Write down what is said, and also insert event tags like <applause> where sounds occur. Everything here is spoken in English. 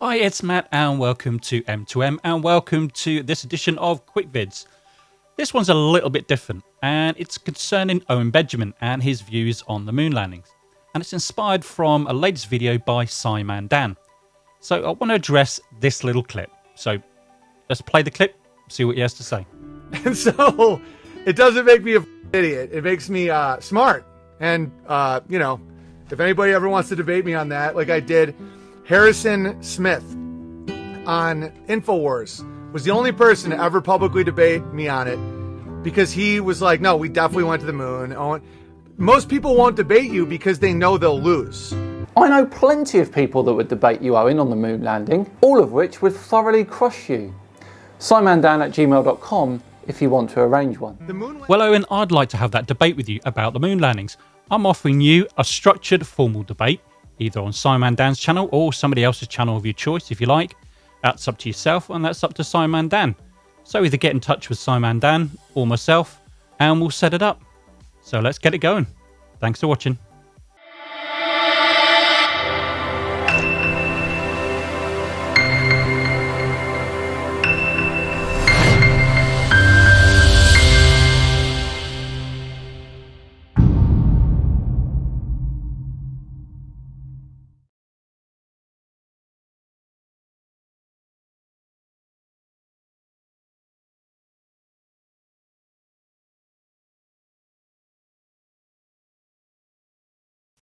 Hi, it's Matt, and welcome to M2M, and welcome to this edition of Quick Vids. This one's a little bit different, and it's concerning Owen Benjamin and his views on the moon landings. And it's inspired from a latest video by Simon Dan. So I want to address this little clip. So let's play the clip, see what he has to say. And <laughs> so it doesn't make me a idiot. It makes me uh, smart. And, uh, you know, if anybody ever wants to debate me on that, like I did, Harrison Smith on InfoWars was the only person to ever publicly debate me on it because he was like, no, we definitely went to the moon. Oh, most people won't debate you because they know they'll lose. I know plenty of people that would debate you, Owen, on the moon landing, all of which would thoroughly crush you. simondan at gmail.com if you want to arrange one. Well, Owen, I'd like to have that debate with you about the moon landings. I'm offering you a structured, formal debate either on Simon Dan's channel or somebody else's channel of your choice if you like. That's up to yourself and that's up to Simon Dan. So either get in touch with Simon Dan or myself and we'll set it up. So let's get it going. Thanks for watching.